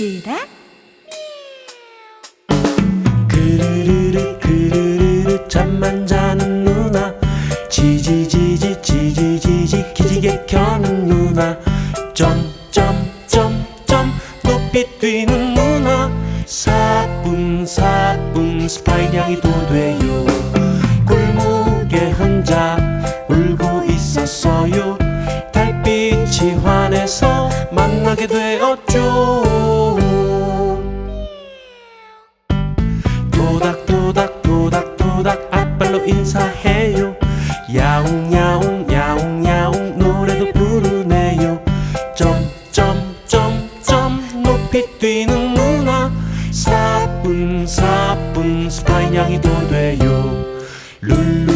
얘들아 그르르르 그르르르 잠만 자는 누나. 지지지지 지지지지 기지개 켜는 누나. 점점점점 높이 뛰는 누나. 사뿐사뿐 스파이냥이 도돼요. 골목에 혼자 울고 있었어요. 달빛이 환해서 만나게 되었죠. 도닥도닥 앞발로 인사해요. 야옹야옹 야옹야옹 노래도 부르네요. 점점점점 높이 뛰는 누나 사뿐사뿐 스파이냥이도 돼요. 룰루